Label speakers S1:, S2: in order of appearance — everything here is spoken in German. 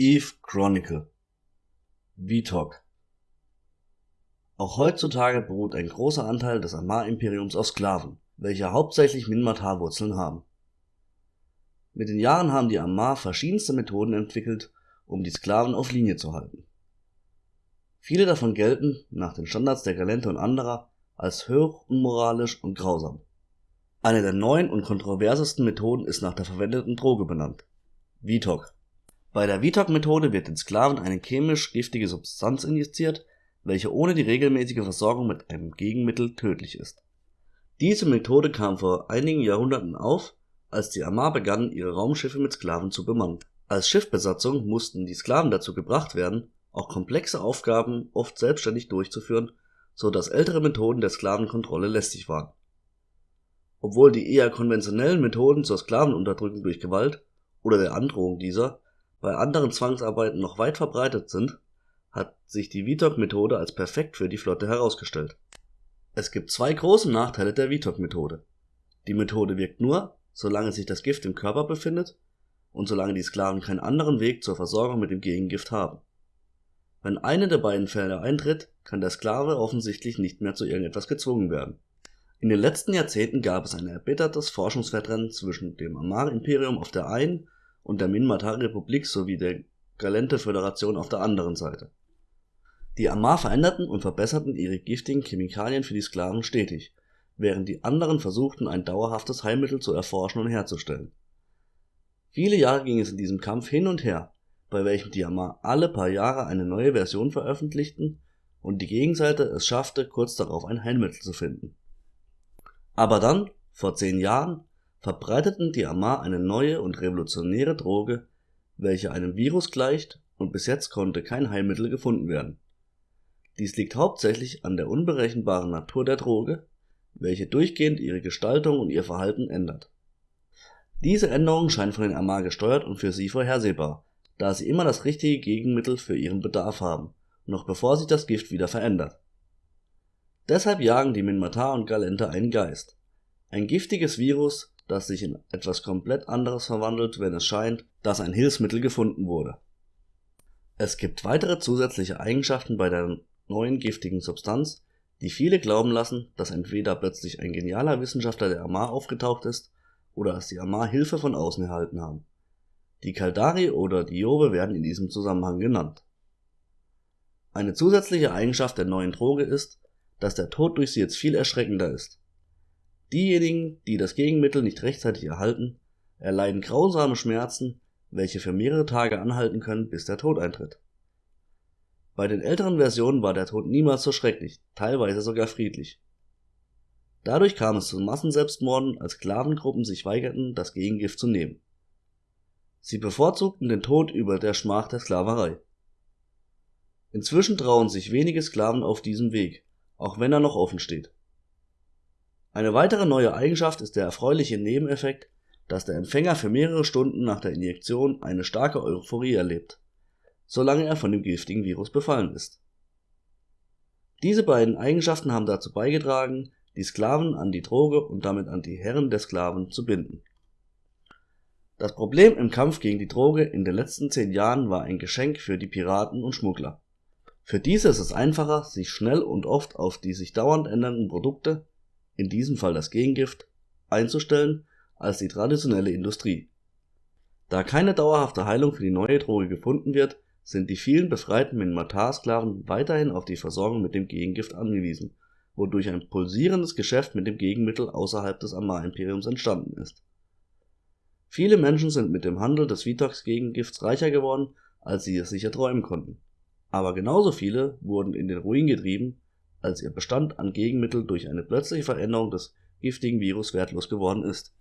S1: Eve Chronicle VTOC Auch heutzutage beruht ein großer Anteil des Amar-Imperiums auf Sklaven, welche hauptsächlich Minmatar-Wurzeln haben. Mit den Jahren haben die Amar verschiedenste Methoden entwickelt, um die Sklaven auf Linie zu halten. Viele davon gelten, nach den Standards der Galente und anderer, als hoch unmoralisch und grausam. Eine der neuen und kontroversesten Methoden ist nach der verwendeten Droge benannt: VTOC bei der Vitok-Methode wird den Sklaven eine chemisch giftige Substanz injiziert, welche ohne die regelmäßige Versorgung mit einem Gegenmittel tödlich ist. Diese Methode kam vor einigen Jahrhunderten auf, als die Amar begannen ihre Raumschiffe mit Sklaven zu bemannen. Als Schiffsbesatzung mussten die Sklaven dazu gebracht werden, auch komplexe Aufgaben oft selbstständig durchzuführen, so dass ältere Methoden der Sklavenkontrolle lästig waren. Obwohl die eher konventionellen Methoden zur Sklavenunterdrückung durch Gewalt oder der Androhung dieser bei anderen Zwangsarbeiten noch weit verbreitet sind, hat sich die Vitok-Methode als perfekt für die Flotte herausgestellt. Es gibt zwei große Nachteile der Vitok-Methode. Die Methode wirkt nur, solange sich das Gift im Körper befindet und solange die Sklaven keinen anderen Weg zur Versorgung mit dem Gegengift haben. Wenn eine der beiden Fälle eintritt, kann der Sklave offensichtlich nicht mehr zu irgendetwas gezwungen werden. In den letzten Jahrzehnten gab es ein erbittertes Forschungswettrennen zwischen dem Amar-Imperium auf der einen und der Minmatar-Republik sowie der Galente-Föderation auf der anderen Seite. Die Amar veränderten und verbesserten ihre giftigen Chemikalien für die Sklaven stetig, während die anderen versuchten ein dauerhaftes Heilmittel zu erforschen und herzustellen. Viele Jahre ging es in diesem Kampf hin und her, bei welchem die Amar alle paar Jahre eine neue Version veröffentlichten und die Gegenseite es schaffte, kurz darauf ein Heilmittel zu finden. Aber dann, vor zehn Jahren, verbreiteten die Amar eine neue und revolutionäre Droge, welche einem Virus gleicht und bis jetzt konnte kein Heilmittel gefunden werden. Dies liegt hauptsächlich an der unberechenbaren Natur der Droge, welche durchgehend ihre Gestaltung und ihr Verhalten ändert. Diese Änderungen scheinen von den Amar gesteuert und für sie vorhersehbar, da sie immer das richtige Gegenmittel für ihren Bedarf haben, noch bevor sich das Gift wieder verändert. Deshalb jagen die Minmatar und Galente einen Geist. Ein giftiges Virus, das sich in etwas komplett anderes verwandelt, wenn es scheint, dass ein Hilfsmittel gefunden wurde. Es gibt weitere zusätzliche Eigenschaften bei der neuen giftigen Substanz, die viele glauben lassen, dass entweder plötzlich ein genialer Wissenschaftler der Amar aufgetaucht ist oder dass die Amar Hilfe von außen erhalten haben. Die Kaldari oder Diobe werden in diesem Zusammenhang genannt. Eine zusätzliche Eigenschaft der neuen Droge ist, dass der Tod durch sie jetzt viel erschreckender ist. Diejenigen, die das Gegenmittel nicht rechtzeitig erhalten, erleiden grausame Schmerzen, welche für mehrere Tage anhalten können, bis der Tod eintritt. Bei den älteren Versionen war der Tod niemals so schrecklich, teilweise sogar friedlich. Dadurch kam es zu Massenselbstmorden, als Sklavengruppen sich weigerten, das Gegengift zu nehmen. Sie bevorzugten den Tod über der Schmach der Sklaverei. Inzwischen trauen sich wenige Sklaven auf diesem Weg, auch wenn er noch offen steht. Eine weitere neue Eigenschaft ist der erfreuliche Nebeneffekt, dass der Empfänger für mehrere Stunden nach der Injektion eine starke Euphorie erlebt, solange er von dem giftigen Virus befallen ist. Diese beiden Eigenschaften haben dazu beigetragen, die Sklaven an die Droge und damit an die Herren der Sklaven zu binden. Das Problem im Kampf gegen die Droge in den letzten zehn Jahren war ein Geschenk für die Piraten und Schmuggler. Für diese ist es einfacher, sich schnell und oft auf die sich dauernd ändernden Produkte in diesem Fall das Gegengift, einzustellen als die traditionelle Industrie. Da keine dauerhafte Heilung für die neue Droge gefunden wird, sind die vielen befreiten Minmatar-Sklaven weiterhin auf die Versorgung mit dem Gegengift angewiesen, wodurch ein pulsierendes Geschäft mit dem Gegenmittel außerhalb des Amar-Imperiums entstanden ist. Viele Menschen sind mit dem Handel des Vitox-Gegengifts reicher geworden, als sie es sich erträumen konnten. Aber genauso viele wurden in den Ruin getrieben, als ihr Bestand an Gegenmittel durch eine plötzliche Veränderung des giftigen Virus wertlos geworden ist